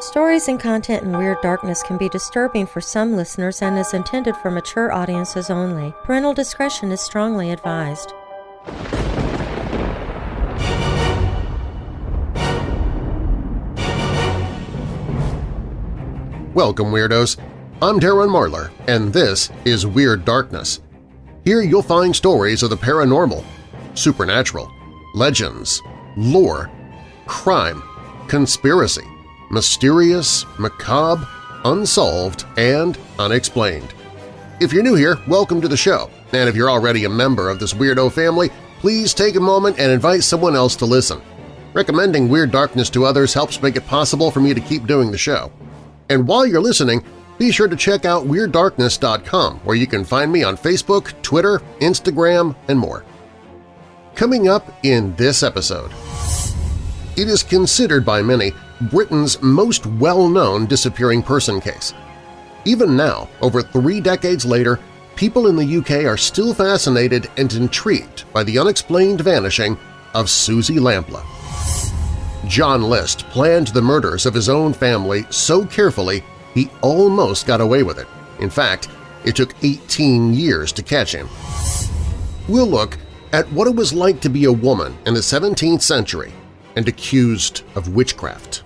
Stories and content in Weird Darkness can be disturbing for some listeners and is intended for mature audiences only. Parental discretion is strongly advised. Welcome, Weirdos! I'm Darren Marlar, and this is Weird Darkness. Here you'll find stories of the paranormal, supernatural, legends, lore, crime, conspiracy, mysterious, macabre, unsolved, and unexplained. If you're new here, welcome to the show, and if you're already a member of this weirdo family, please take a moment and invite someone else to listen. Recommending Weird Darkness to others helps make it possible for me to keep doing the show. And while you're listening, be sure to check out WeirdDarkness.com where you can find me on Facebook, Twitter, Instagram, and more. Coming up in this episode… It is considered by many Britain's most well-known disappearing person case. Even now, over three decades later, people in the UK are still fascinated and intrigued by the unexplained vanishing of Suzy Lamplugh. John List planned the murders of his own family so carefully he almost got away with it. In fact, it took 18 years to catch him. We'll look at what it was like to be a woman in the 17th century and accused of witchcraft.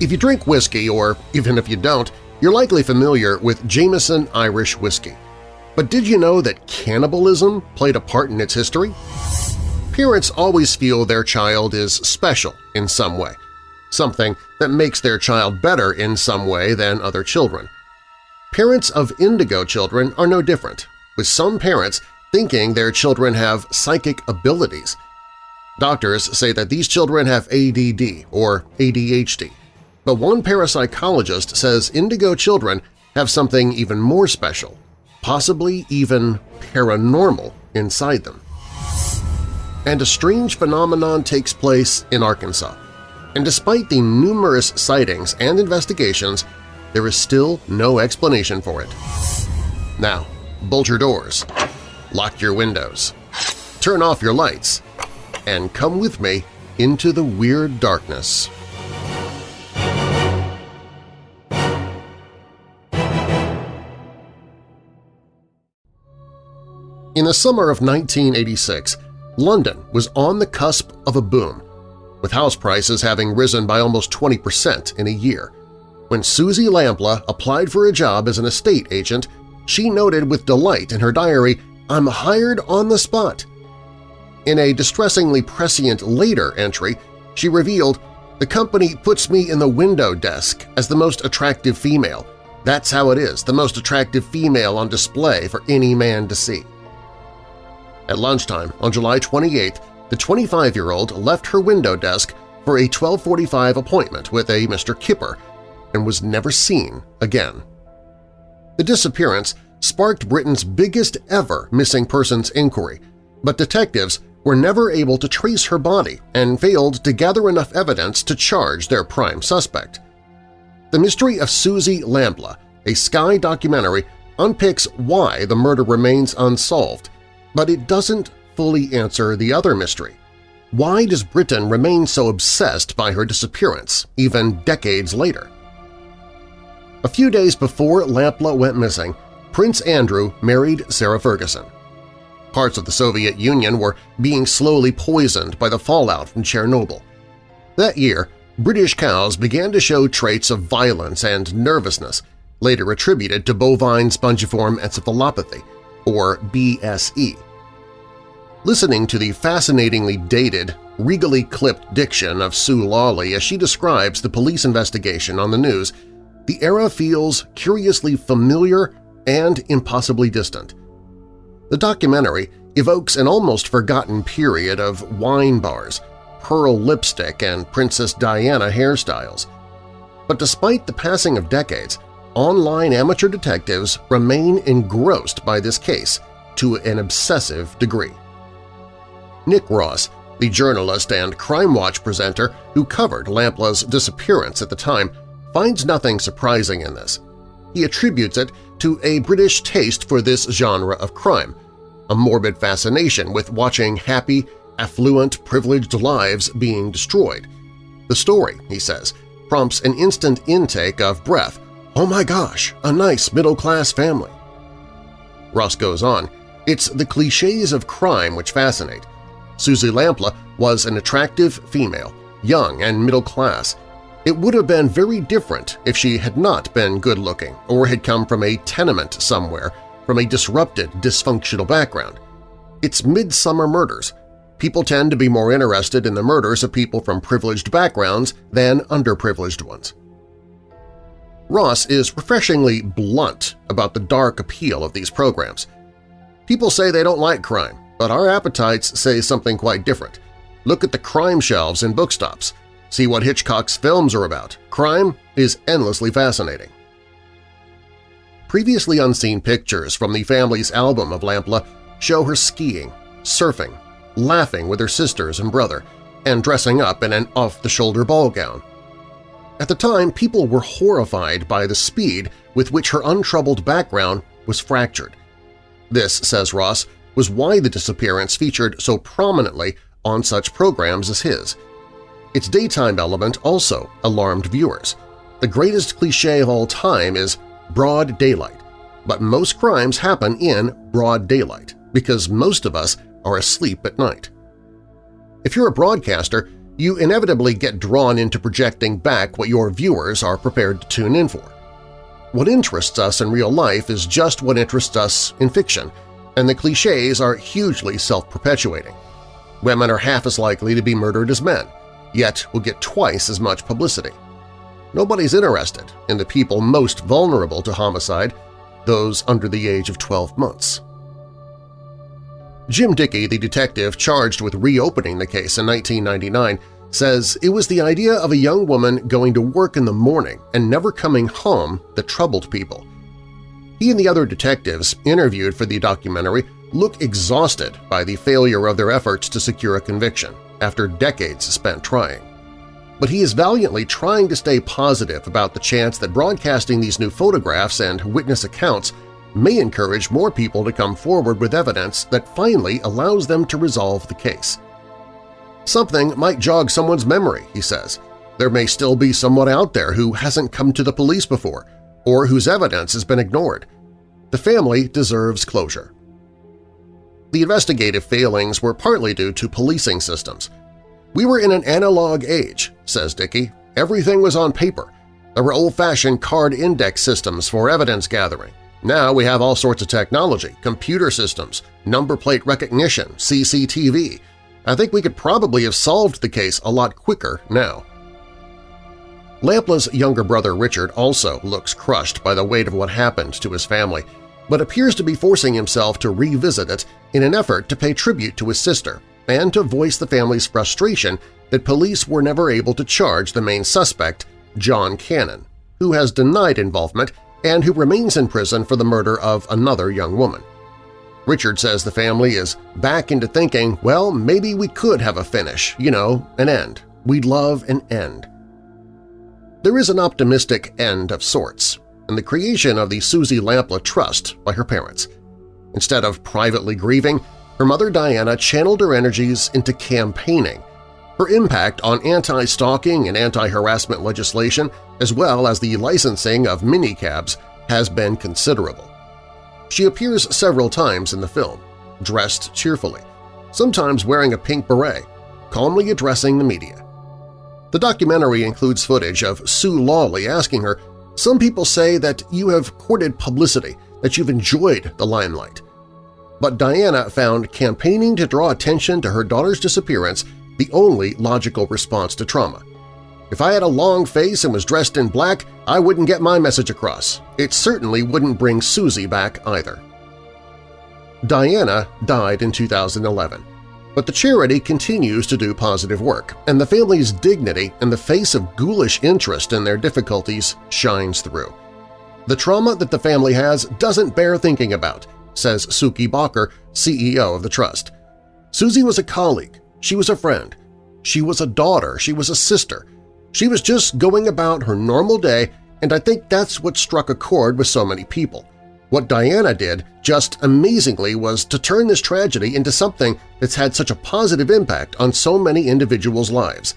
If you drink whiskey, or even if you don't, you're likely familiar with Jameson Irish whiskey. But did you know that cannibalism played a part in its history? Parents always feel their child is special in some way, something that makes their child better in some way than other children. Parents of indigo children are no different, with some parents thinking their children have psychic abilities. Doctors say that these children have ADD or ADHD, but one parapsychologist says indigo children have something even more special, possibly even paranormal inside them. And a strange phenomenon takes place in Arkansas. And despite the numerous sightings and investigations, there is still no explanation for it. Now, bolt your doors, lock your windows, turn off your lights, and come with me into the weird darkness. In the summer of 1986, London was on the cusp of a boom, with house prices having risen by almost 20 percent in a year. When Suzy Lamplugh applied for a job as an estate agent, she noted with delight in her diary, I'm hired on the spot. In a distressingly prescient later entry, she revealed, the company puts me in the window desk as the most attractive female. That's how it is, the most attractive female on display for any man to see. At lunchtime on July 28, the 25-year-old left her window desk for a 1245 appointment with a Mr. Kipper and was never seen again. The disappearance sparked Britain's biggest ever missing persons inquiry, but detectives were never able to trace her body and failed to gather enough evidence to charge their prime suspect. The Mystery of Suzy Lamplugh, a Sky documentary, unpicks why the murder remains unsolved but it doesn't fully answer the other mystery. Why does Britain remain so obsessed by her disappearance, even decades later? A few days before Lamplugh went missing, Prince Andrew married Sarah Ferguson. Parts of the Soviet Union were being slowly poisoned by the fallout from Chernobyl. That year, British cows began to show traits of violence and nervousness, later attributed to bovine spongiform encephalopathy, or BSE. Listening to the fascinatingly dated, regally clipped diction of Sue Lawley as she describes the police investigation on the news, the era feels curiously familiar and impossibly distant. The documentary evokes an almost forgotten period of wine bars, pearl lipstick, and Princess Diana hairstyles. But despite the passing of decades, online amateur detectives remain engrossed by this case to an obsessive degree. Nick Ross, the journalist and Crime Watch presenter who covered Lamplugh's disappearance at the time, finds nothing surprising in this. He attributes it to a British taste for this genre of crime, a morbid fascination with watching happy, affluent, privileged lives being destroyed. The story, he says, prompts an instant intake of breath. Oh my gosh, a nice middle-class family. Ross goes on, it's the cliches of crime which fascinate. Suzy Lamplugh was an attractive female, young and middle class. It would have been very different if she had not been good-looking or had come from a tenement somewhere, from a disrupted, dysfunctional background. It's Midsomer Murders. People tend to be more interested in the murders of people from privileged backgrounds than underprivileged ones. Ross is refreshingly blunt about the dark appeal of these programs. People say they don't like crime, but our appetites say something quite different. Look at the crime shelves in bookstops. See what Hitchcock's films are about. Crime is endlessly fascinating. Previously unseen pictures from the family's album of Lamplugh show her skiing, surfing, laughing with her sisters and brother, and dressing up in an off-the-shoulder ball gown. At the time, people were horrified by the speed with which her untroubled background was fractured. This, says Ross, was why the disappearance featured so prominently on such programs as his. Its daytime element also alarmed viewers. The greatest cliché of all time is broad daylight, but most crimes happen in broad daylight because most of us are asleep at night. If you're a broadcaster, you inevitably get drawn into projecting back what your viewers are prepared to tune in for. What interests us in real life is just what interests us in fiction, and the cliches are hugely self-perpetuating. Women are half as likely to be murdered as men, yet will get twice as much publicity. Nobody's interested in the people most vulnerable to homicide, those under the age of 12 months. Jim Dickey, the detective charged with reopening the case in 1999, says it was the idea of a young woman going to work in the morning and never coming home that troubled people. He and the other detectives interviewed for the documentary look exhausted by the failure of their efforts to secure a conviction after decades spent trying. But he is valiantly trying to stay positive about the chance that broadcasting these new photographs and witness accounts may encourage more people to come forward with evidence that finally allows them to resolve the case. Something might jog someone's memory, he says. There may still be someone out there who hasn't come to the police before, or whose evidence has been ignored. The family deserves closure. The investigative failings were partly due to policing systems. We were in an analog age, says Dickey. Everything was on paper. There were old-fashioned card index systems for evidence gathering. Now we have all sorts of technology, computer systems, number plate recognition, CCTV, I think we could probably have solved the case a lot quicker now. Lamplugh's younger brother Richard also looks crushed by the weight of what happened to his family, but appears to be forcing himself to revisit it in an effort to pay tribute to his sister and to voice the family's frustration that police were never able to charge the main suspect, John Cannon, who has denied involvement and who remains in prison for the murder of another young woman. Richard says the family is back into thinking, well, maybe we could have a finish, you know, an end. We'd love an end. There is an optimistic end of sorts in the creation of the Suzy Lamplugh Trust by her parents. Instead of privately grieving, her mother Diana channeled her energies into campaigning. Her impact on anti-stalking and anti-harassment legislation, as well as the licensing of minicabs, has been considerable. She appears several times in the film, dressed cheerfully, sometimes wearing a pink beret, calmly addressing the media. The documentary includes footage of Sue Lawley asking her, some people say that you have courted publicity, that you've enjoyed the limelight. But Diana found campaigning to draw attention to her daughter's disappearance the only logical response to trauma. If I had a long face and was dressed in black, I wouldn't get my message across. It certainly wouldn't bring Susie back either. Diana died in 2011, but the charity continues to do positive work, and the family's dignity in the face of ghoulish interest in their difficulties shines through. The trauma that the family has doesn't bear thinking about, says Suky Bhaker, CEO of the Trust. Susie was a colleague, she was a friend, she was a daughter, she was a sister, she was just going about her normal day, and I think that's what struck a chord with so many people. What Diana did, just amazingly, was to turn this tragedy into something that's had such a positive impact on so many individuals' lives.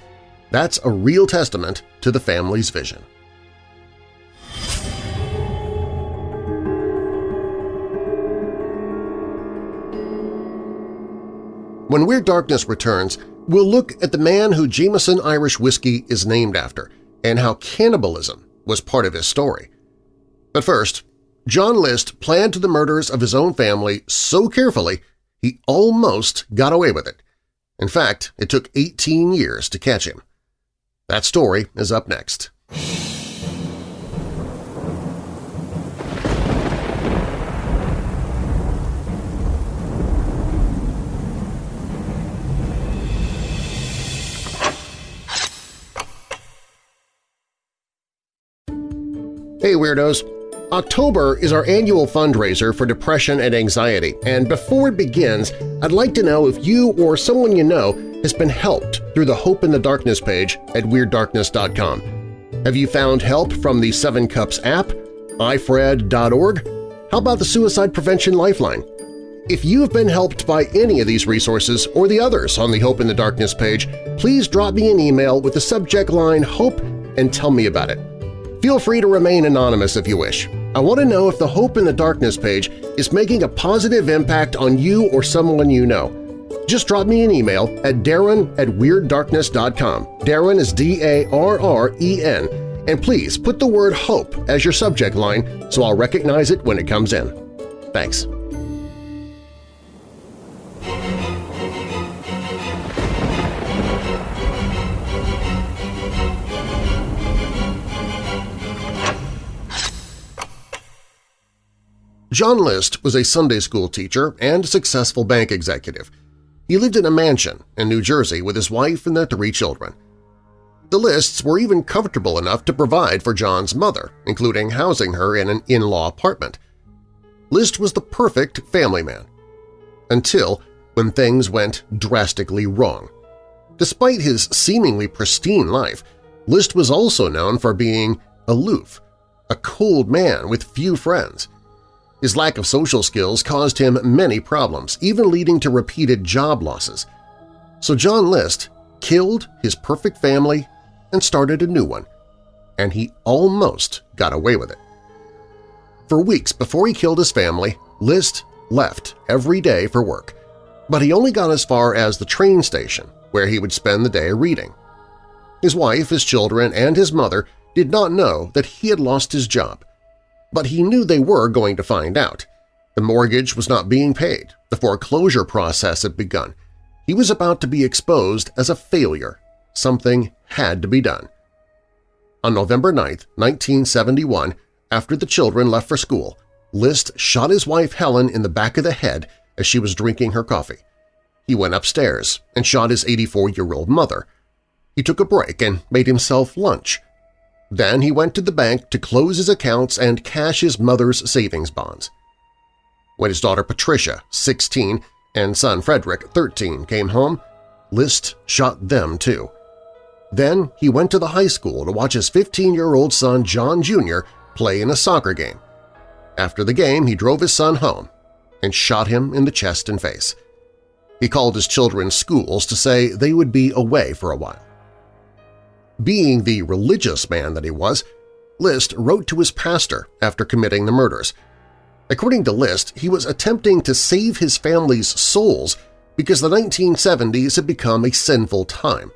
That's a real testament to the family's vision. When Weird Darkness returns, we'll look at the man who Jameson Irish Whiskey is named after and how cannibalism was part of his story. But first, John List planned the murders of his own family so carefully he almost got away with it. In fact, it took 18 years to catch him. That story is up next. Hey Weirdos! October is our annual fundraiser for depression and anxiety, and before it begins, I'd like to know if you or someone you know has been helped through the Hope in the Darkness page at WeirdDarkness.com. Have you found help from the Seven Cups app, ifred.org? How about the Suicide Prevention Lifeline? If you have been helped by any of these resources or the others on the Hope in the Darkness page, please drop me an email with the subject line HOPE and tell me about it. Feel free to remain anonymous if you wish. I want to know if the Hope in the Darkness page is making a positive impact on you or someone you know. Just drop me an email at darren at WeirdDarkness.com. Darren is D-A-R-R-E-N. And please put the word HOPE as your subject line so I'll recognize it when it comes in. Thanks. John List was a Sunday school teacher and successful bank executive. He lived in a mansion in New Jersey with his wife and their three children. The Lists were even comfortable enough to provide for John's mother, including housing her in an in-law apartment. List was the perfect family man. Until when things went drastically wrong. Despite his seemingly pristine life, List was also known for being aloof, a cold man with few friends. His lack of social skills caused him many problems, even leading to repeated job losses. So John List killed his perfect family and started a new one, and he almost got away with it. For weeks before he killed his family, List left every day for work, but he only got as far as the train station, where he would spend the day reading. His wife, his children, and his mother did not know that he had lost his job, but he knew they were going to find out. The mortgage was not being paid. The foreclosure process had begun. He was about to be exposed as a failure. Something had to be done. On November 9, 1971, after the children left for school, List shot his wife Helen in the back of the head as she was drinking her coffee. He went upstairs and shot his 84-year-old mother. He took a break and made himself lunch. Then he went to the bank to close his accounts and cash his mother's savings bonds. When his daughter Patricia, 16, and son Frederick, 13, came home, List shot them too. Then he went to the high school to watch his 15-year-old son John Jr. play in a soccer game. After the game, he drove his son home and shot him in the chest and face. He called his children's schools to say they would be away for a while. Being the religious man that he was, List wrote to his pastor after committing the murders. According to List, he was attempting to save his family's souls because the 1970s had become a sinful time.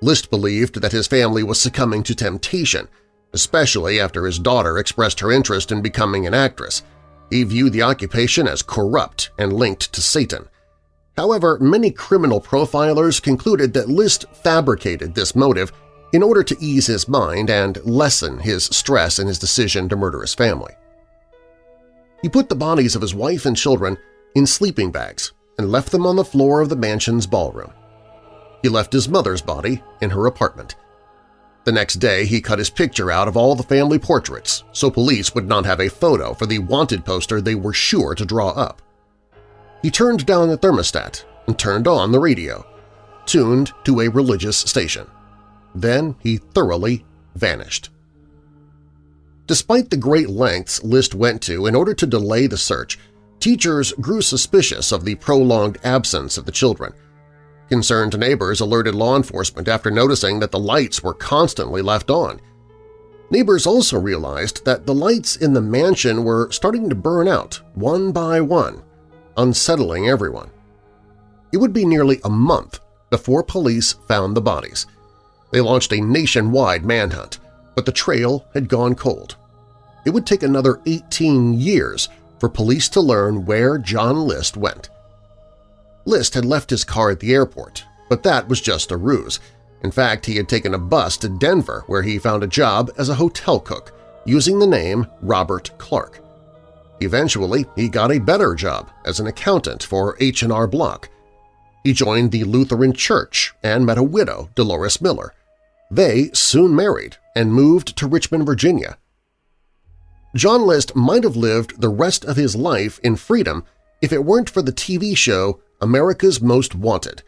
List believed that his family was succumbing to temptation, especially after his daughter expressed her interest in becoming an actress. He viewed the occupation as corrupt and linked to Satan. However, many criminal profilers concluded that List fabricated this motive in order to ease his mind and lessen his stress in his decision to murder his family. He put the bodies of his wife and children in sleeping bags and left them on the floor of the mansion's ballroom. He left his mother's body in her apartment. The next day he cut his picture out of all the family portraits so police would not have a photo for the wanted poster they were sure to draw up. He turned down the thermostat and turned on the radio, tuned to a religious station. Then he thoroughly vanished. Despite the great lengths List went to in order to delay the search, teachers grew suspicious of the prolonged absence of the children. Concerned neighbors alerted law enforcement after noticing that the lights were constantly left on. Neighbors also realized that the lights in the mansion were starting to burn out one by one, unsettling everyone. It would be nearly a month before police found the bodies. They launched a nationwide manhunt, but the trail had gone cold. It would take another 18 years for police to learn where John List went. List had left his car at the airport, but that was just a ruse. In fact, he had taken a bus to Denver where he found a job as a hotel cook using the name Robert Clark. Eventually, he got a better job as an accountant for H&R Block. He joined the Lutheran Church and met a widow, Dolores Miller. They soon married and moved to Richmond, Virginia. John List might have lived the rest of his life in freedom if it weren't for the TV show America's Most Wanted.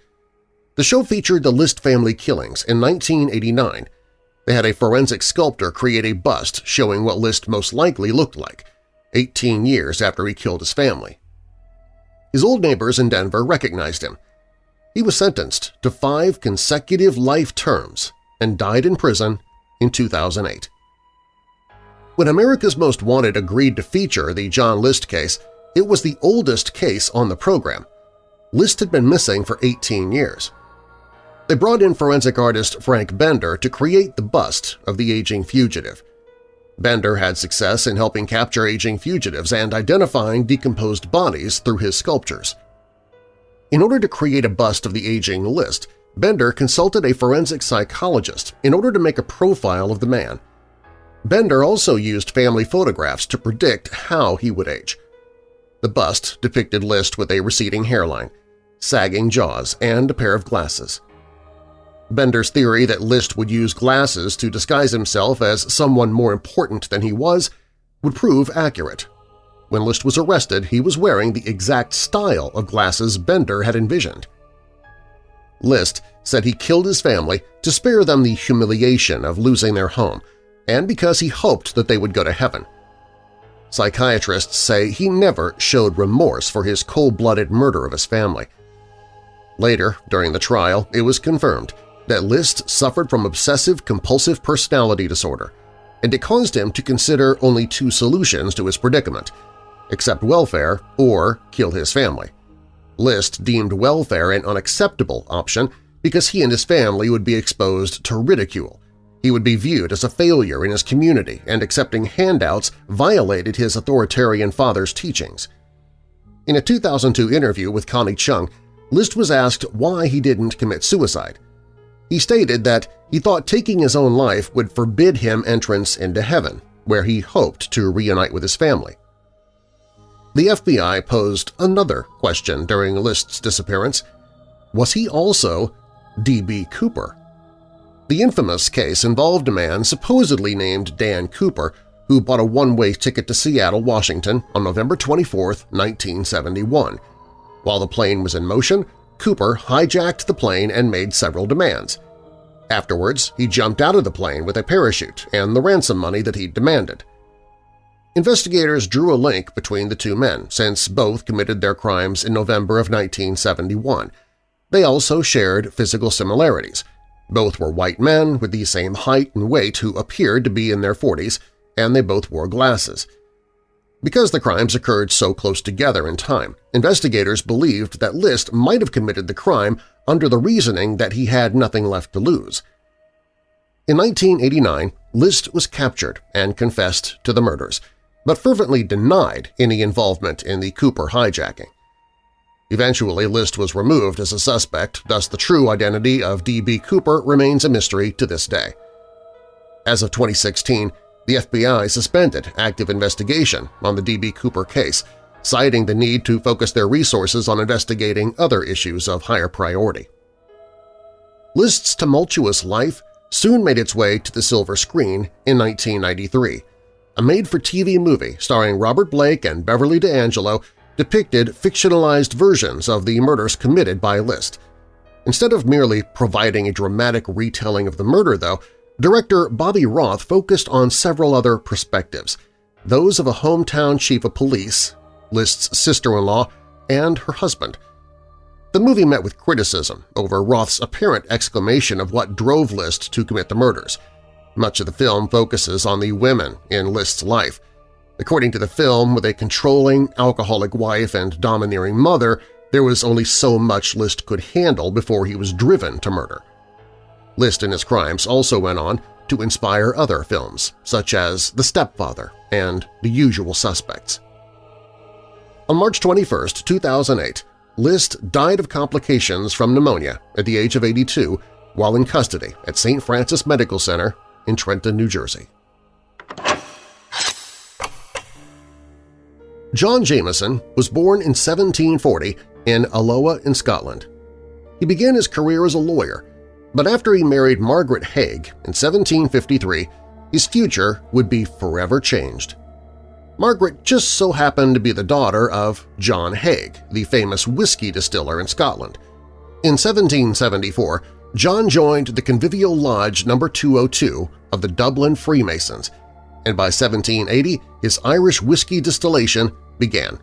The show featured the List family killings in 1989. They had a forensic sculptor create a bust showing what List most likely looked like, 18 years after he killed his family. His old neighbors in Denver recognized him. He was sentenced to five consecutive life terms and died in prison in 2008. When America's Most Wanted agreed to feature the John List case, it was the oldest case on the program. List had been missing for 18 years. They brought in forensic artist Frank Bender to create the bust of the aging fugitive. Bender had success in helping capture aging fugitives and identifying decomposed bodies through his sculptures. In order to create a bust of the aging list, Bender consulted a forensic psychologist in order to make a profile of the man. Bender also used family photographs to predict how he would age. The bust depicted List with a receding hairline, sagging jaws, and a pair of glasses. Bender's theory that List would use glasses to disguise himself as someone more important than he was would prove accurate. When List was arrested, he was wearing the exact style of glasses Bender had envisioned. List said he killed his family to spare them the humiliation of losing their home and because he hoped that they would go to heaven. Psychiatrists say he never showed remorse for his cold-blooded murder of his family. Later, during the trial, it was confirmed that List suffered from obsessive-compulsive personality disorder, and it caused him to consider only two solutions to his predicament – accept welfare or kill his family. List deemed welfare an unacceptable option because he and his family would be exposed to ridicule. He would be viewed as a failure in his community and accepting handouts violated his authoritarian father's teachings. In a 2002 interview with Connie Chung, List was asked why he didn't commit suicide. He stated that he thought taking his own life would forbid him entrance into heaven, where he hoped to reunite with his family. The FBI posed another question during List's disappearance. Was he also D.B. Cooper? The infamous case involved a man supposedly named Dan Cooper who bought a one-way ticket to Seattle, Washington on November 24, 1971. While the plane was in motion, Cooper hijacked the plane and made several demands. Afterwards, he jumped out of the plane with a parachute and the ransom money that he demanded. Investigators drew a link between the two men since both committed their crimes in November of 1971. They also shared physical similarities. Both were white men with the same height and weight who appeared to be in their 40s, and they both wore glasses. Because the crimes occurred so close together in time, investigators believed that List might have committed the crime under the reasoning that he had nothing left to lose. In 1989, List was captured and confessed to the murders – but fervently denied any involvement in the Cooper hijacking. Eventually, List was removed as a suspect, thus the true identity of D.B. Cooper remains a mystery to this day. As of 2016, the FBI suspended active investigation on the D.B. Cooper case, citing the need to focus their resources on investigating other issues of higher priority. List's tumultuous life soon made its way to the silver screen in 1993 a made-for-TV movie starring Robert Blake and Beverly D'Angelo depicted fictionalized versions of the murders committed by List. Instead of merely providing a dramatic retelling of the murder, though, director Bobby Roth focused on several other perspectives, those of a hometown chief of police, List's sister-in-law, and her husband. The movie met with criticism over Roth's apparent exclamation of what drove List to commit the murders. Much of the film focuses on the women in List's life. According to the film, with a controlling, alcoholic wife and domineering mother, there was only so much List could handle before he was driven to murder. List and his crimes also went on to inspire other films, such as The Stepfather and The Usual Suspects. On March 21, 2008, List died of complications from pneumonia at the age of 82 while in custody at St. Francis Medical Center in Trenton, New Jersey. John Jameson was born in 1740 in Alloa in Scotland. He began his career as a lawyer, but after he married Margaret Haig in 1753, his future would be forever changed. Margaret just so happened to be the daughter of John Haig, the famous whiskey distiller in Scotland. In 1774, John joined the Convivial Lodge No. 202 of the Dublin Freemasons, and by 1780 his Irish whiskey distillation began.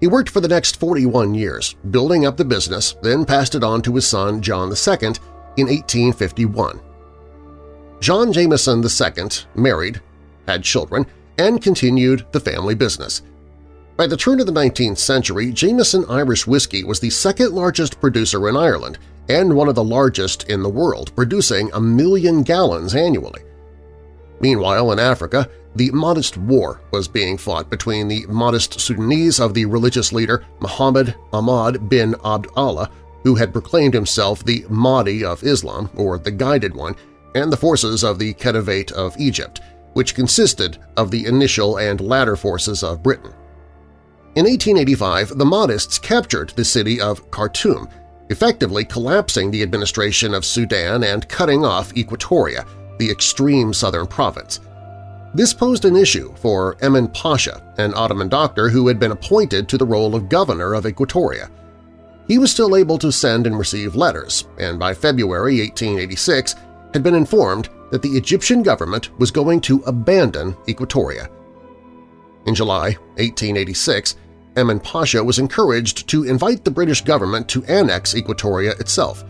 He worked for the next 41 years, building up the business, then passed it on to his son John II in 1851. John Jameson II married, had children, and continued the family business. By the turn of the 19th century, Jameson Irish whiskey was the second-largest producer in Ireland and one of the largest in the world, producing a million gallons annually. Meanwhile, in Africa, the Mahdist War was being fought between the Mahdist Sudanese of the religious leader Muhammad Ahmad bin Abd Allah, who had proclaimed himself the Mahdi of Islam, or the Guided One, and the forces of the Khedivate of Egypt, which consisted of the initial and latter forces of Britain. In 1885, the Mahdists captured the city of Khartoum, effectively collapsing the administration of Sudan and cutting off Equatoria, the extreme southern province. This posed an issue for Emin Pasha, an Ottoman doctor who had been appointed to the role of governor of Equatoria. He was still able to send and receive letters, and by February 1886 had been informed that the Egyptian government was going to abandon Equatoria. In July 1886, Emin Pasha was encouraged to invite the British government to annex Equatoria itself.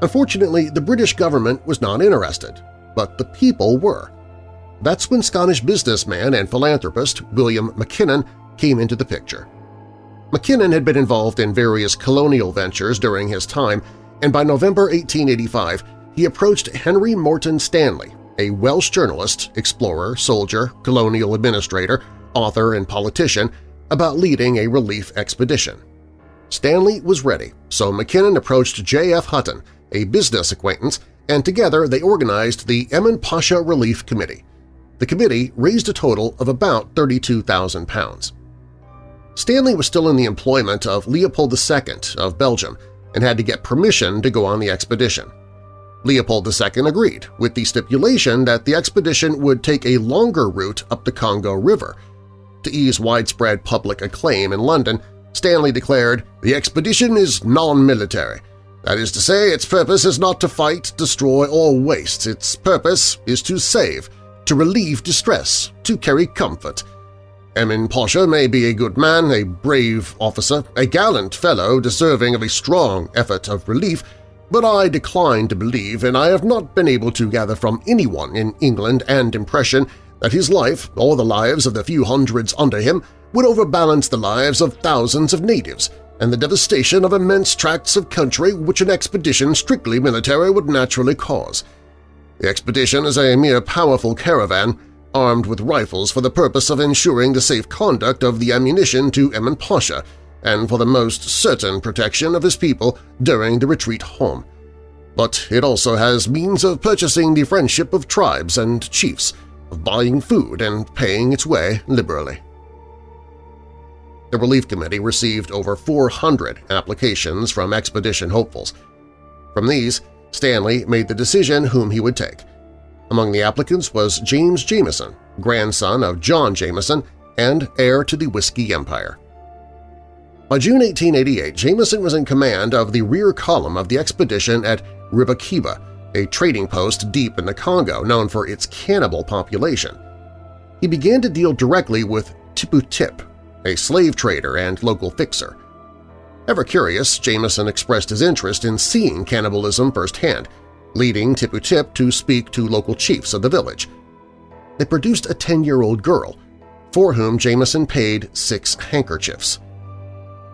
Unfortunately, the British government was not interested, but the people were. That's when Scottish businessman and philanthropist William Mackinnon came into the picture. Mackinnon had been involved in various colonial ventures during his time, and by November 1885 he approached Henry Morton Stanley, a Welsh journalist, explorer, soldier, colonial administrator, author, and politician, about leading a relief expedition. Stanley was ready, so Mackinnon approached J.F. Hutton, a business acquaintance, and together they organized the Emin Pasha Relief Committee. The committee raised a total of about 32,000 pounds. Stanley was still in the employment of Leopold II of Belgium and had to get permission to go on the expedition. Leopold II agreed, with the stipulation that the expedition would take a longer route up the Congo River. To ease widespread public acclaim in London, Stanley declared, the expedition is non-military. That is to say, its purpose is not to fight, destroy, or waste. Its purpose is to save, to relieve distress, to carry comfort, Emin Pasha may be a good man, a brave officer, a gallant fellow deserving of a strong effort of relief, but I decline to believe, and I have not been able to gather from anyone in England and impression that his life, or the lives of the few hundreds under him, would overbalance the lives of thousands of natives and the devastation of immense tracts of country which an expedition strictly military would naturally cause. The expedition is a mere powerful caravan, armed with rifles for the purpose of ensuring the safe conduct of the ammunition to Emin Pasha and for the most certain protection of his people during the retreat home. But it also has means of purchasing the friendship of tribes and chiefs, of buying food and paying its way liberally. The Relief Committee received over 400 applications from expedition hopefuls. From these, Stanley made the decision whom he would take – among the applicants was James Jameson, grandson of John Jameson and heir to the Whiskey Empire. By June 1888, Jameson was in command of the rear column of the expedition at Ribakiba, a trading post deep in the Congo known for its cannibal population. He began to deal directly with Tipu Tip, a slave trader and local fixer. Ever curious, Jameson expressed his interest in seeing cannibalism firsthand, leading Tipu Tip to speak to local chiefs of the village. They produced a 10-year-old girl, for whom Jameson paid six handkerchiefs.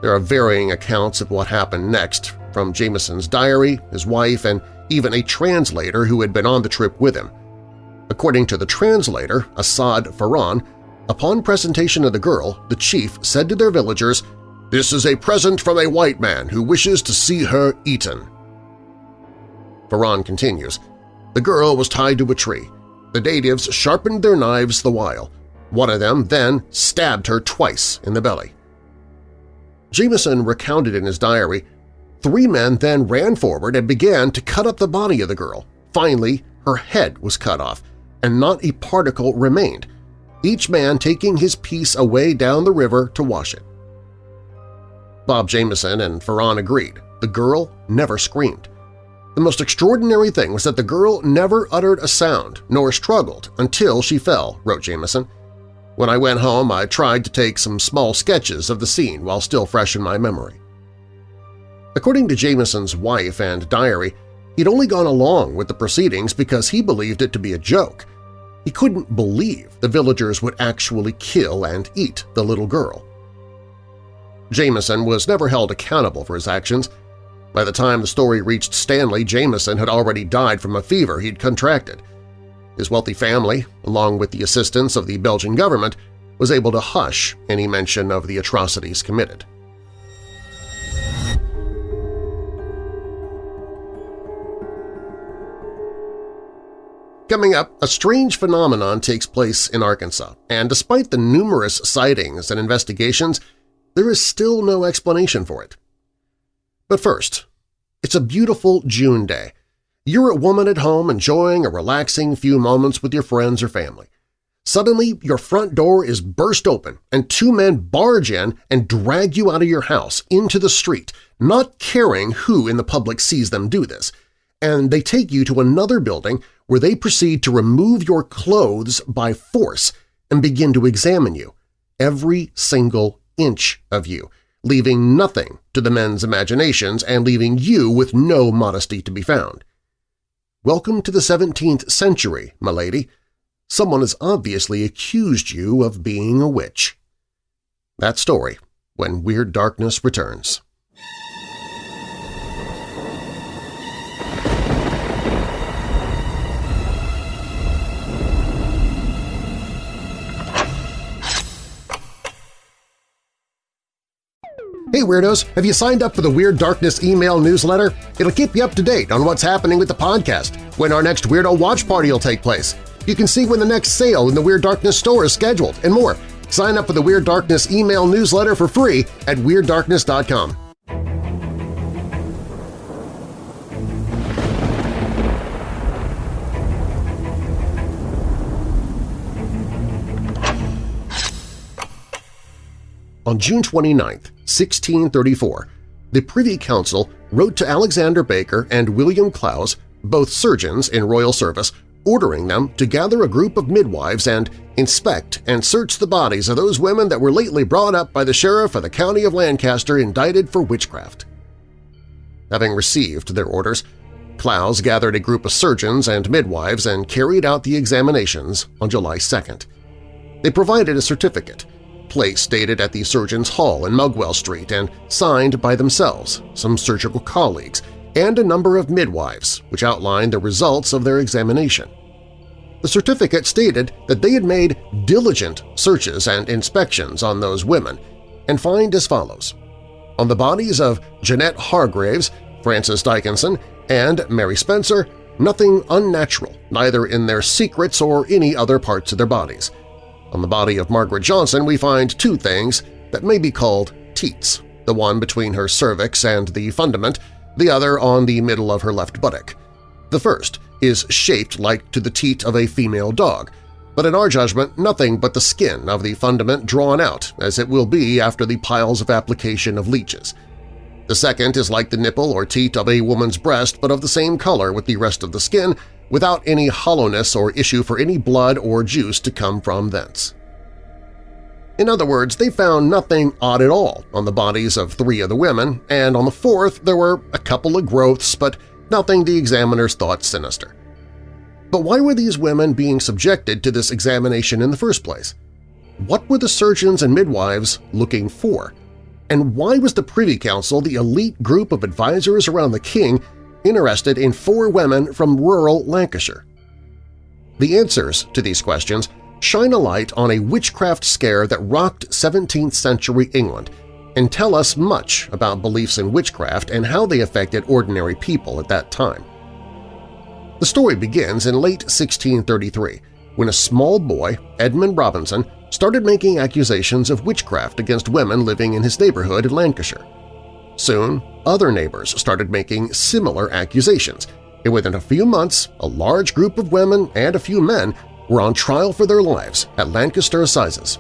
There are varying accounts of what happened next, from Jameson's diary, his wife, and even a translator who had been on the trip with him. According to the translator, Assad Farran, upon presentation of the girl, the chief said to their villagers, "'This is a present from a white man who wishes to see her eaten.' Farran continues, The girl was tied to a tree. The natives sharpened their knives the while. One of them then stabbed her twice in the belly. Jameson recounted in his diary, Three men then ran forward and began to cut up the body of the girl. Finally, her head was cut off, and not a particle remained, each man taking his piece away down the river to wash it. Bob Jameson and Farran agreed. The girl never screamed. The most extraordinary thing was that the girl never uttered a sound nor struggled until she fell, wrote Jameson. When I went home, I tried to take some small sketches of the scene while still fresh in my memory. According to Jameson's wife and diary, he'd only gone along with the proceedings because he believed it to be a joke. He couldn't believe the villagers would actually kill and eat the little girl. Jameson was never held accountable for his actions, by the time the story reached Stanley, Jameson had already died from a fever he'd contracted. His wealthy family, along with the assistance of the Belgian government, was able to hush any mention of the atrocities committed. Coming up, a strange phenomenon takes place in Arkansas, and despite the numerous sightings and investigations, there is still no explanation for it. But first, it's a beautiful June day. You're a woman at home enjoying a relaxing few moments with your friends or family. Suddenly, your front door is burst open and two men barge in and drag you out of your house into the street, not caring who in the public sees them do this, and they take you to another building where they proceed to remove your clothes by force and begin to examine you, every single inch of you, leaving nothing to the men's imaginations and leaving you with no modesty to be found. Welcome to the 17th century, my lady. Someone has obviously accused you of being a witch. That story, when Weird Darkness returns. Hey Weirdos, have you signed up for the Weird Darkness email newsletter? It'll keep you up to date on what's happening with the podcast, when our next Weirdo Watch Party will take place. You can see when the next sale in the Weird Darkness store is scheduled, and more. Sign up for the Weird Darkness email newsletter for free at WeirdDarkness.com. On June 29, 1634, the Privy Council wrote to Alexander Baker and William Clowes, both surgeons in royal service, ordering them to gather a group of midwives and inspect and search the bodies of those women that were lately brought up by the sheriff of the county of Lancaster indicted for witchcraft. Having received their orders, Clowes gathered a group of surgeons and midwives and carried out the examinations on July 2nd. They provided a certificate place dated at the Surgeons' Hall in Mugwell Street and signed by themselves, some surgical colleagues, and a number of midwives, which outlined the results of their examination. The certificate stated that they had made diligent searches and inspections on those women and find as follows. On the bodies of Jeanette Hargraves, Frances Dickinson, and Mary Spencer, nothing unnatural, neither in their secrets or any other parts of their bodies – on the body of Margaret Johnson we find two things that may be called teats, the one between her cervix and the fundament, the other on the middle of her left buttock. The first is shaped like to the teat of a female dog, but in our judgment nothing but the skin of the fundament drawn out, as it will be after the piles of application of leeches. The second is like the nipple or teat of a woman's breast but of the same color with the rest of the skin without any hollowness or issue for any blood or juice to come from thence. In other words, they found nothing odd at all on the bodies of three of the women, and on the fourth there were a couple of growths, but nothing the examiners thought sinister. But why were these women being subjected to this examination in the first place? What were the surgeons and midwives looking for? And why was the Privy Council, the elite group of advisors around the king, interested in four women from rural Lancashire? The answers to these questions shine a light on a witchcraft scare that rocked 17th-century England and tell us much about beliefs in witchcraft and how they affected ordinary people at that time. The story begins in late 1633 when a small boy, Edmund Robinson, started making accusations of witchcraft against women living in his neighborhood in Lancashire. Soon, other neighbors started making similar accusations, and within a few months a large group of women and a few men were on trial for their lives at Lancaster Assizes.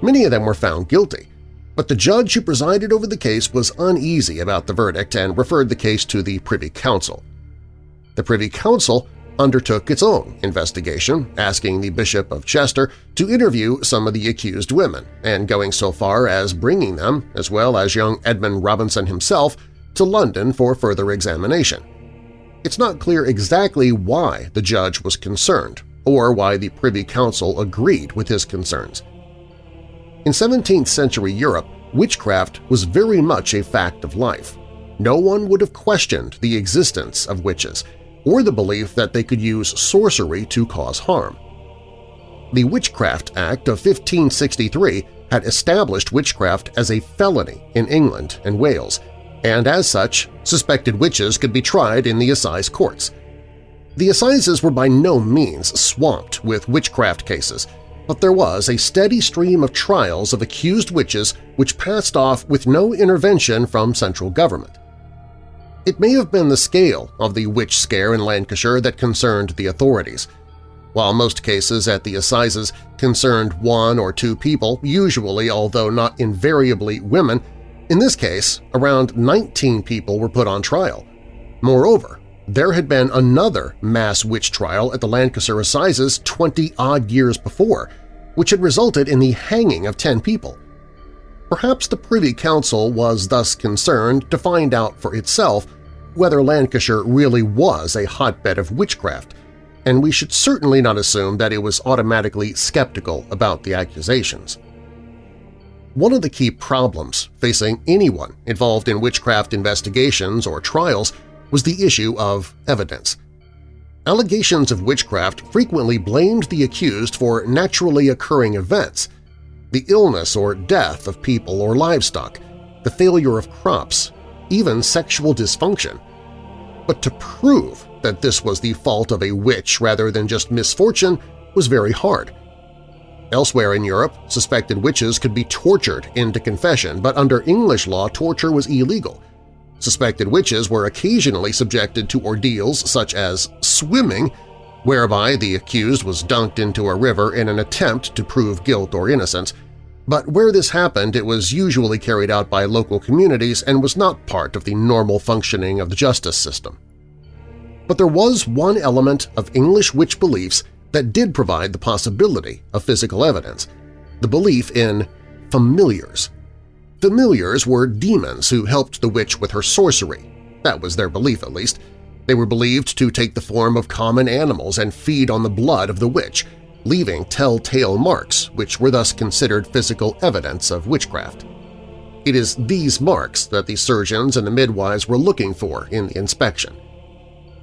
Many of them were found guilty, but the judge who presided over the case was uneasy about the verdict and referred the case to the Privy Council. The Privy Council undertook its own investigation, asking the Bishop of Chester to interview some of the accused women and going so far as bringing them, as well as young Edmund Robinson himself, to London for further examination. It's not clear exactly why the judge was concerned or why the Privy Council agreed with his concerns. In 17th-century Europe, witchcraft was very much a fact of life. No one would have questioned the existence of witches, or the belief that they could use sorcery to cause harm. The Witchcraft Act of 1563 had established witchcraft as a felony in England and Wales, and as such, suspected witches could be tried in the assize courts. The assizes were by no means swamped with witchcraft cases, but there was a steady stream of trials of accused witches which passed off with no intervention from central government. It may have been the scale of the witch scare in Lancashire that concerned the authorities. While most cases at the assizes concerned one or two people, usually although not invariably women, in this case around 19 people were put on trial. Moreover, there had been another mass witch trial at the Lancaster Assizes 20-odd years before, which had resulted in the hanging of 10 people. Perhaps the Privy Council was thus concerned to find out for itself whether Lancashire really was a hotbed of witchcraft, and we should certainly not assume that it was automatically skeptical about the accusations. One of the key problems facing anyone involved in witchcraft investigations or trials was the issue of evidence. Allegations of witchcraft frequently blamed the accused for naturally occurring events – the illness or death of people or livestock, the failure of crops, even sexual dysfunction. But to prove that this was the fault of a witch rather than just misfortune was very hard. Elsewhere in Europe, suspected witches could be tortured into confession, but under English law torture was illegal. Suspected witches were occasionally subjected to ordeals such as swimming, whereby the accused was dunked into a river in an attempt to prove guilt or innocence, but where this happened it was usually carried out by local communities and was not part of the normal functioning of the justice system. But there was one element of English witch beliefs that did provide the possibility of physical evidence – the belief in familiars. Familiars were demons who helped the witch with her sorcery. That was their belief, at least. They were believed to take the form of common animals and feed on the blood of the witch – leaving telltale marks which were thus considered physical evidence of witchcraft. It is these marks that the surgeons and the midwives were looking for in the inspection.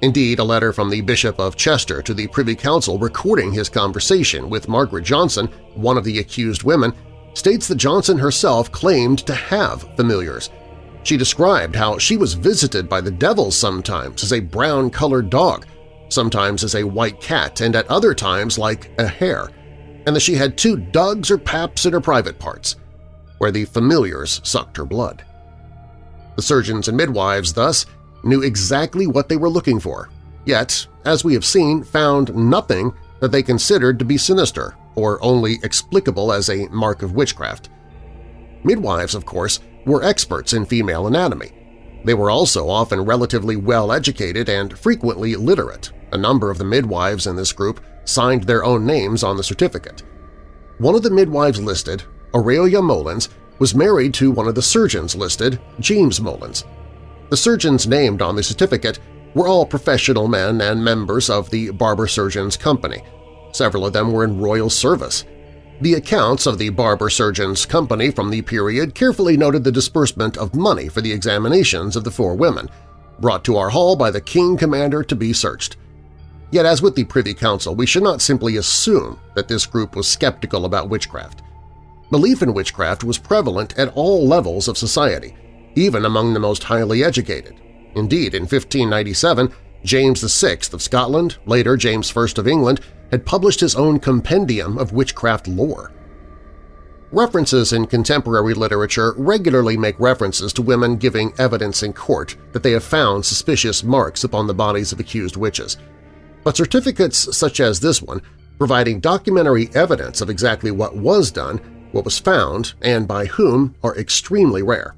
Indeed, a letter from the Bishop of Chester to the Privy Council recording his conversation with Margaret Johnson, one of the accused women, states that Johnson herself claimed to have familiars. She described how she was visited by the devil sometimes as a brown-colored dog sometimes as a white cat and at other times like a hare, and that she had two dugs or paps in her private parts, where the familiars sucked her blood. The surgeons and midwives, thus, knew exactly what they were looking for, yet, as we have seen, found nothing that they considered to be sinister or only explicable as a mark of witchcraft. Midwives, of course, were experts in female anatomy. They were also often relatively well-educated and frequently literate, a number of the midwives in this group signed their own names on the certificate. one of the midwives listed, Aurelia Mullins, was married to one of the surgeons listed, James Mullins. The surgeons named on the certificate were all professional men and members of the Barber Surgeons Company. Several of them were in royal service. The accounts of the Barber Surgeons Company from the period carefully noted the disbursement of money for the examinations of the four women, brought to our hall by the King Commander to be searched. Yet as with the Privy Council, we should not simply assume that this group was skeptical about witchcraft. Belief in witchcraft was prevalent at all levels of society, even among the most highly educated. Indeed, in 1597, James VI of Scotland, later James I of England, had published his own compendium of witchcraft lore. References in contemporary literature regularly make references to women giving evidence in court that they have found suspicious marks upon the bodies of accused witches. But certificates such as this one, providing documentary evidence of exactly what was done, what was found, and by whom, are extremely rare.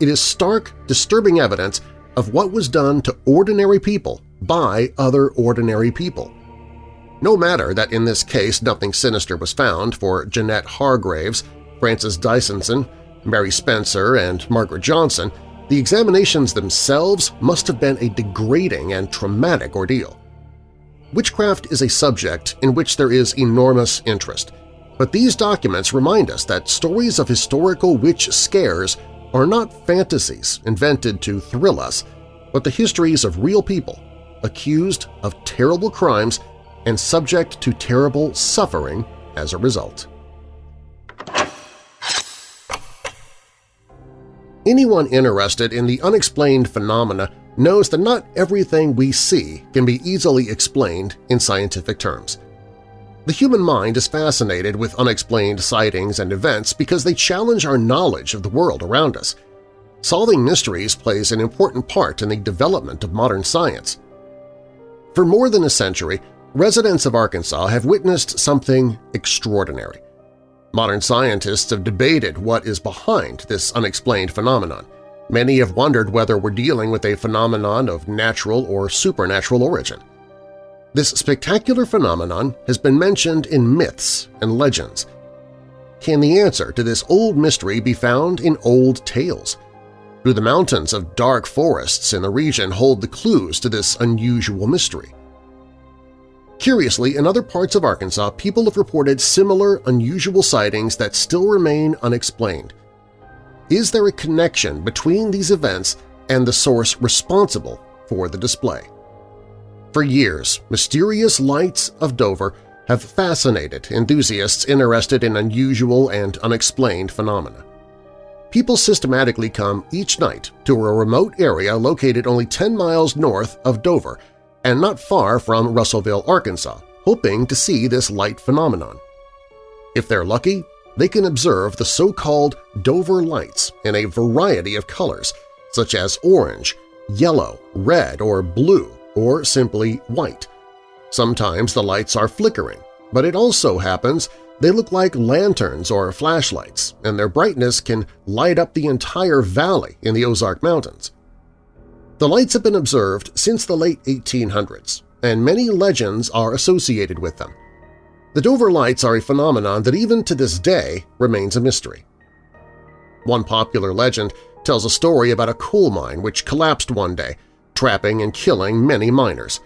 It is stark, disturbing evidence of what was done to ordinary people by other ordinary people. No matter that in this case nothing sinister was found for Jeanette Hargreaves, Frances Dickinson, Mary Spencer, and Margaret Johnson, the examinations themselves must have been a degrading and traumatic ordeal. Witchcraft is a subject in which there is enormous interest, but these documents remind us that stories of historical witch scares are not fantasies invented to thrill us, but the histories of real people accused of terrible crimes and subject to terrible suffering as a result. Anyone interested in the unexplained phenomena knows that not everything we see can be easily explained in scientific terms. The human mind is fascinated with unexplained sightings and events because they challenge our knowledge of the world around us. Solving mysteries plays an important part in the development of modern science. For more than a century, residents of Arkansas have witnessed something extraordinary. Modern scientists have debated what is behind this unexplained phenomenon. Many have wondered whether we're dealing with a phenomenon of natural or supernatural origin. This spectacular phenomenon has been mentioned in myths and legends. Can the answer to this old mystery be found in old tales? Do the mountains of dark forests in the region hold the clues to this unusual mystery? Curiously, in other parts of Arkansas, people have reported similar unusual sightings that still remain unexplained. Is there a connection between these events and the source responsible for the display? For years, mysterious lights of Dover have fascinated enthusiasts interested in unusual and unexplained phenomena. People systematically come each night to a remote area located only 10 miles north of Dover and not far from Russellville, Arkansas, hoping to see this light phenomenon. If they're lucky, they can observe the so-called Dover lights in a variety of colors, such as orange, yellow, red, or blue, or simply white. Sometimes the lights are flickering, but it also happens they look like lanterns or flashlights, and their brightness can light up the entire valley in the Ozark Mountains. The lights have been observed since the late 1800s, and many legends are associated with them. The Dover Lights are a phenomenon that even to this day remains a mystery. One popular legend tells a story about a coal mine which collapsed one day, trapping and killing many miners.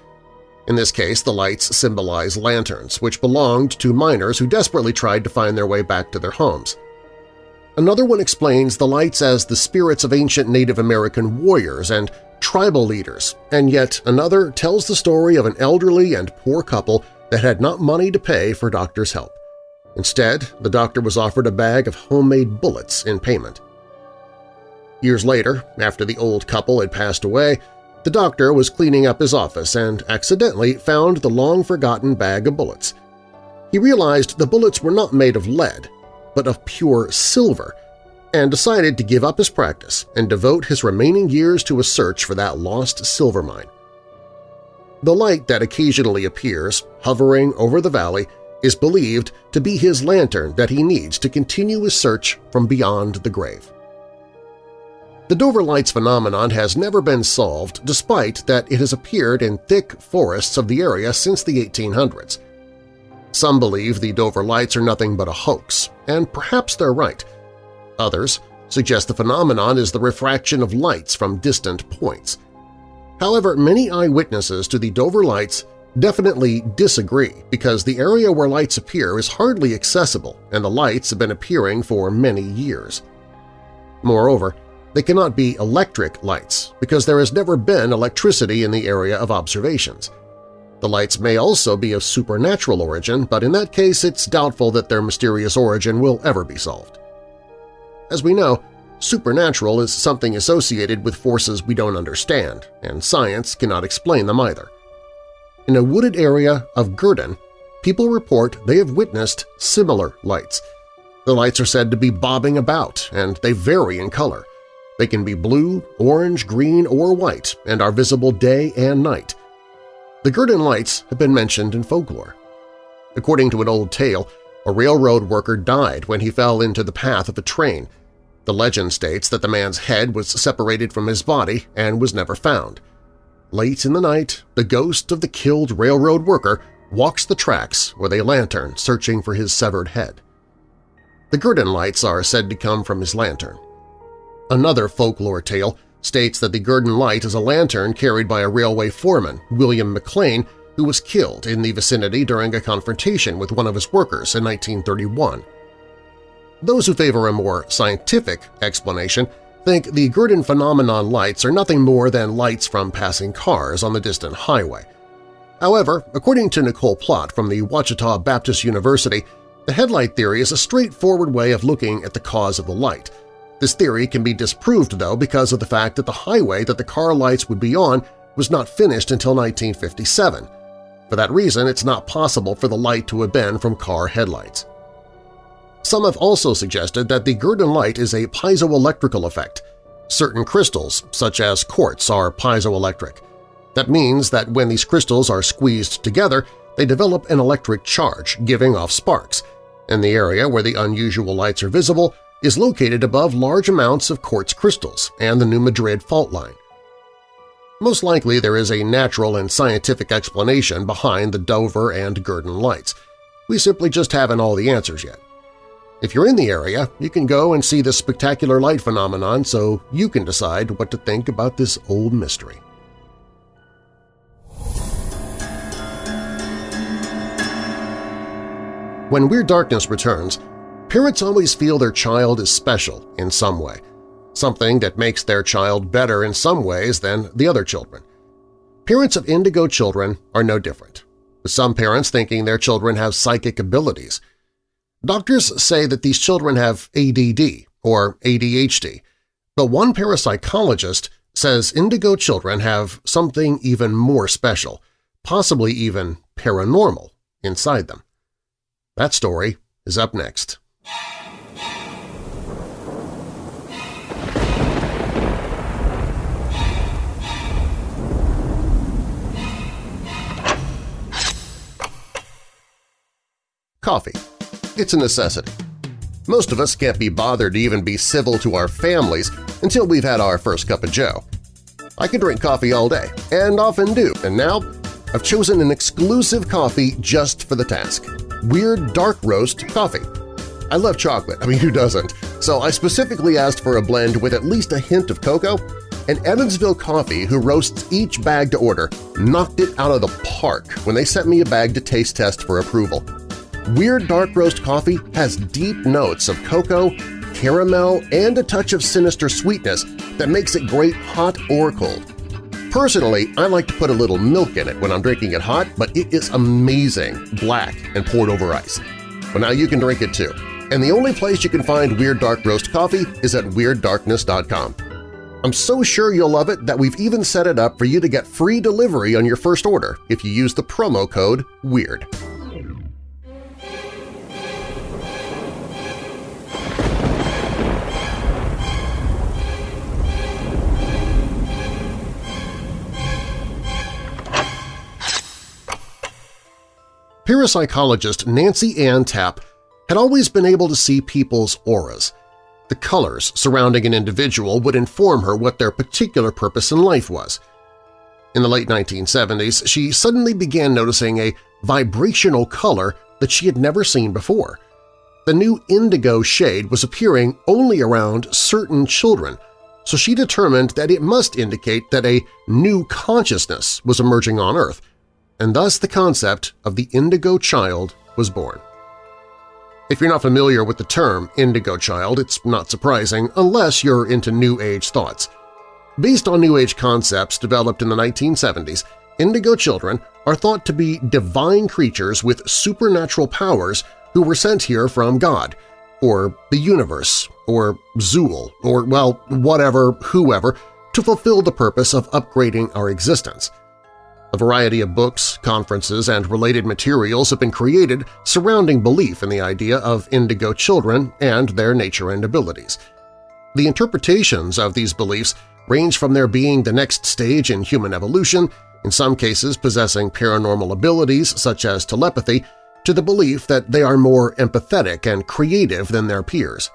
In this case, the lights symbolize lanterns, which belonged to miners who desperately tried to find their way back to their homes. Another one explains the lights as the spirits of ancient Native American warriors and tribal leaders, and yet another tells the story of an elderly and poor couple that had not money to pay for doctor's help. Instead, the doctor was offered a bag of homemade bullets in payment. Years later, after the old couple had passed away, the doctor was cleaning up his office and accidentally found the long-forgotten bag of bullets. He realized the bullets were not made of lead, but of pure silver, and decided to give up his practice and devote his remaining years to a search for that lost silver mine. The light that occasionally appears, hovering over the valley, is believed to be his lantern that he needs to continue his search from beyond the grave. The Dover Lights phenomenon has never been solved despite that it has appeared in thick forests of the area since the 1800s. Some believe the Dover Lights are nothing but a hoax, and perhaps they're right. Others suggest the phenomenon is the refraction of lights from distant points. However, many eyewitnesses to the Dover Lights definitely disagree because the area where lights appear is hardly accessible and the lights have been appearing for many years. Moreover, they cannot be electric lights because there has never been electricity in the area of observations. The lights may also be of supernatural origin, but in that case it's doubtful that their mysterious origin will ever be solved. As we know, supernatural is something associated with forces we don't understand, and science cannot explain them either. In a wooded area of Gurdon, people report they have witnessed similar lights. The lights are said to be bobbing about, and they vary in color. They can be blue, orange, green, or white and are visible day and night. The Gurdon lights have been mentioned in folklore. According to an old tale, a railroad worker died when he fell into the path of a train. The legend states that the man's head was separated from his body and was never found. Late in the night, the ghost of the killed railroad worker walks the tracks with a lantern searching for his severed head. The Gurdon lights are said to come from his lantern. Another folklore tale states that the Gurdon Light is a lantern carried by a railway foreman, William McLean, who was killed in the vicinity during a confrontation with one of his workers in 1931. Those who favor a more scientific explanation think the Gurdon phenomenon lights are nothing more than lights from passing cars on the distant highway. However, according to Nicole Plott from the Ouachita Baptist University, the headlight theory is a straightforward way of looking at the cause of the light – this theory can be disproved, though, because of the fact that the highway that the car lights would be on was not finished until 1957. For that reason, it's not possible for the light to have been from car headlights. Some have also suggested that the Gurdon light is a piezoelectrical effect. Certain crystals, such as quartz, are piezoelectric. That means that when these crystals are squeezed together, they develop an electric charge, giving off sparks. In the area where the unusual lights are visible, is located above large amounts of quartz crystals and the New Madrid fault line. Most likely there is a natural and scientific explanation behind the Dover and Gurdon lights. We simply just haven't all the answers yet. If you're in the area, you can go and see this spectacular light phenomenon so you can decide what to think about this old mystery. When Weird Darkness returns, Parents always feel their child is special in some way, something that makes their child better in some ways than the other children. Parents of indigo children are no different, with some parents thinking their children have psychic abilities. Doctors say that these children have ADD or ADHD, but one parapsychologist says indigo children have something even more special, possibly even paranormal, inside them. That story is up next. Coffee. It's a necessity. Most of us can't be bothered to even be civil to our families until we've had our first cup of joe. I can drink coffee all day, and often do, and now I've chosen an exclusive coffee just for the task – Weird Dark Roast Coffee. I love chocolate, I mean who doesn't, so I specifically asked for a blend with at least a hint of cocoa, and Evansville Coffee, who roasts each bag to order, knocked it out of the park when they sent me a bag to taste test for approval. Weird Dark Roast Coffee has deep notes of cocoa, caramel, and a touch of sinister sweetness that makes it great hot or cold. Personally, I like to put a little milk in it when I'm drinking it hot, but it is amazing, black and poured over ice. But now you can drink it too and the only place you can find Weird Dark Roast coffee is at WeirdDarkness.com. I'm so sure you'll love it that we've even set it up for you to get free delivery on your first order if you use the promo code WEIRD. Parapsychologist Nancy Ann Tappe had always been able to see people's auras. The colors surrounding an individual would inform her what their particular purpose in life was. In the late 1970s, she suddenly began noticing a vibrational color that she had never seen before. The new indigo shade was appearing only around certain children, so she determined that it must indicate that a new consciousness was emerging on Earth, and thus the concept of the indigo child was born. If you're not familiar with the term indigo child, it's not surprising unless you're into New Age thoughts. Based on New Age concepts developed in the 1970s, indigo children are thought to be divine creatures with supernatural powers who were sent here from God, or the universe, or Zool, or, well, whatever, whoever, to fulfill the purpose of upgrading our existence. A variety of books, conferences, and related materials have been created surrounding belief in the idea of indigo children and their nature and abilities. The interpretations of these beliefs range from their being the next stage in human evolution, in some cases possessing paranormal abilities such as telepathy, to the belief that they are more empathetic and creative than their peers.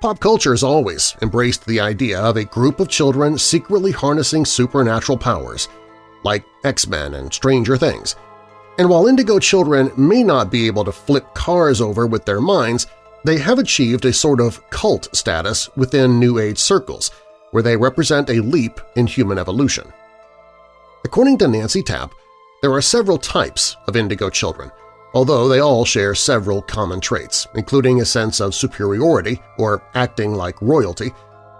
Pop culture has always embraced the idea of a group of children secretly harnessing supernatural powers – like X-Men and Stranger Things. And while indigo children may not be able to flip cars over with their minds, they have achieved a sort of cult status within New Age circles, where they represent a leap in human evolution. According to Nancy Tappe, there are several types of indigo children, although they all share several common traits, including a sense of superiority or acting like royalty,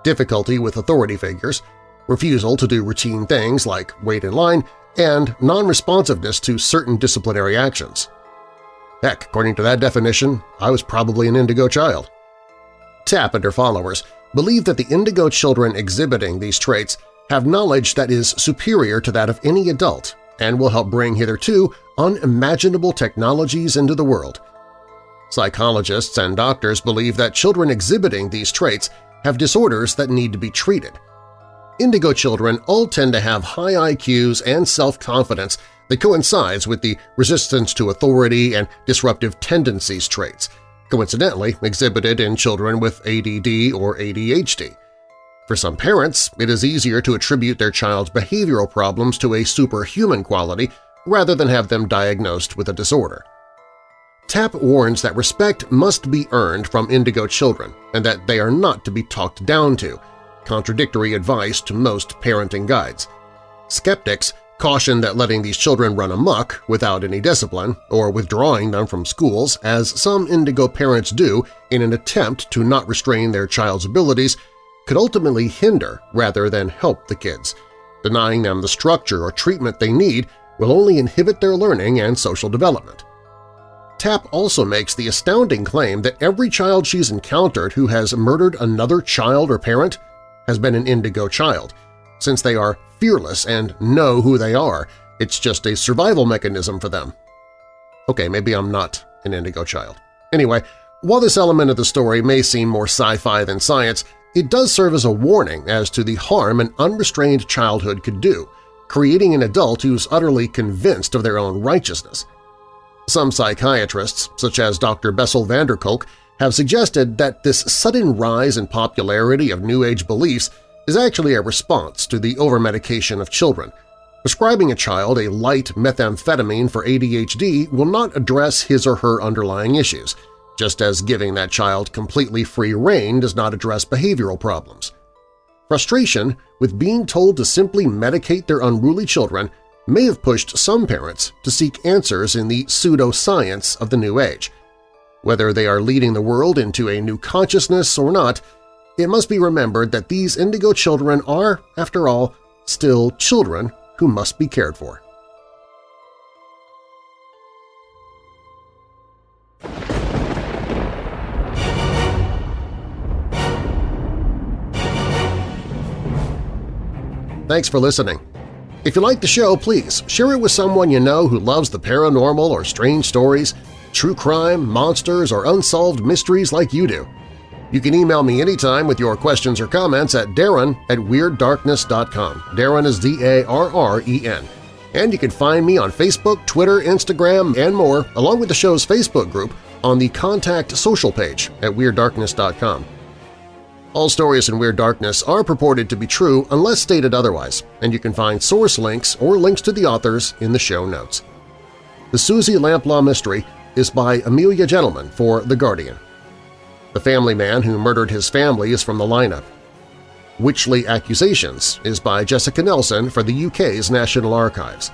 difficulty with authority figures, refusal to do routine things like wait in line, and non-responsiveness to certain disciplinary actions. Heck, according to that definition, I was probably an indigo child. Tappe and her followers believe that the indigo children exhibiting these traits have knowledge that is superior to that of any adult and will help bring hitherto unimaginable technologies into the world. Psychologists and doctors believe that children exhibiting these traits have disorders that need to be treated, Indigo children all tend to have high IQs and self-confidence that coincides with the resistance to authority and disruptive tendencies traits, coincidentally exhibited in children with ADD or ADHD. For some parents, it is easier to attribute their child's behavioral problems to a superhuman quality rather than have them diagnosed with a disorder. Tappe warns that respect must be earned from indigo children and that they are not to be talked down to, contradictory advice to most parenting guides. Skeptics caution that letting these children run amok without any discipline or withdrawing them from schools, as some indigo parents do in an attempt to not restrain their child's abilities, could ultimately hinder rather than help the kids. Denying them the structure or treatment they need will only inhibit their learning and social development. Tappe also makes the astounding claim that every child she's encountered who has murdered another child or parent has been an indigo child. Since they are fearless and know who they are, it's just a survival mechanism for them. Okay, maybe I'm not an indigo child. Anyway, while this element of the story may seem more sci-fi than science, it does serve as a warning as to the harm an unrestrained childhood could do, creating an adult who's utterly convinced of their own righteousness. Some psychiatrists, such as Dr. Bessel van der Kolk, have suggested that this sudden rise in popularity of New Age beliefs is actually a response to the overmedication of children. Prescribing a child a light methamphetamine for ADHD will not address his or her underlying issues, just as giving that child completely free rein does not address behavioral problems. Frustration with being told to simply medicate their unruly children may have pushed some parents to seek answers in the pseudoscience of the New Age – whether they are leading the world into a new consciousness or not, it must be remembered that these indigo children are, after all, still children who must be cared for. Thanks for listening. If you like the show, please share it with someone you know who loves the paranormal or strange stories true crime, monsters, or unsolved mysteries like you do. You can email me anytime with your questions or comments at darren at WeirdDarkness.com. Darren is D-A-R-R-E-N. And you can find me on Facebook, Twitter, Instagram, and more, along with the show's Facebook group on the Contact Social page at WeirdDarkness.com. All stories in Weird Darkness are purported to be true unless stated otherwise, and you can find source links or links to the authors in the show notes. The Suzy Lamplugh Mystery is by Amelia Gentleman for The Guardian. The Family Man Who Murdered His Family is from the lineup. Witchly Accusations is by Jessica Nelson for the UK's National Archives.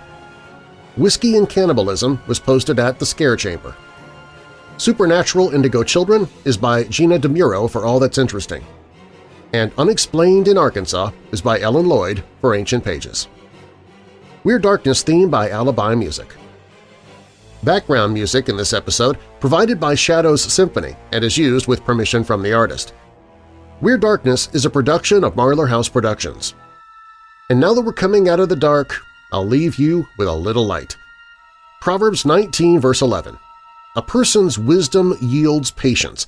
Whiskey and Cannibalism was posted at the Scare Chamber. Supernatural Indigo Children is by Gina Dimuro for All That's Interesting. And Unexplained in Arkansas is by Ellen Lloyd for Ancient Pages. Weird Darkness theme by Alibi Music. Background music in this episode provided by Shadows Symphony and is used with permission from the artist. Weird Darkness is a production of Marlar House Productions. And now that we're coming out of the dark, I'll leave you with a little light. Proverbs 19 verse 11 A person's wisdom yields patience.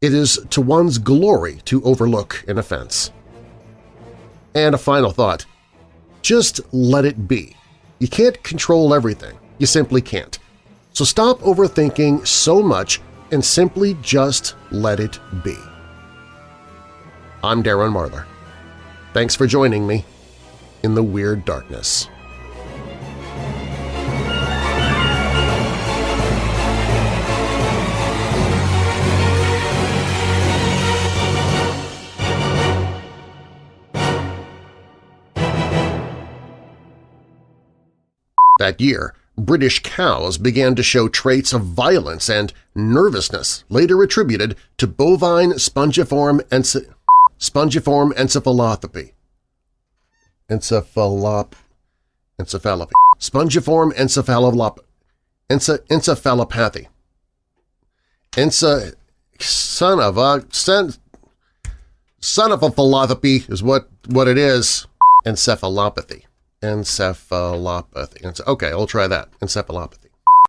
It is to one's glory to overlook an offense. And a final thought. Just let it be. You can't control everything. You simply can't. So stop overthinking so much and simply just let it be. I'm Darren Marlar. Thanks for joining me in the Weird Darkness. That year, British cows began to show traits of violence and nervousness later attributed to bovine spongiform, ence spongiform encephalopathy. Encephalop encephalopathy. Spongiform encephalop ence encephalopathy. Ence son of a son, son of a philosophy is what what it is. Encephalopathy encephalopathy. Okay, I'll try that. Encephalopathy.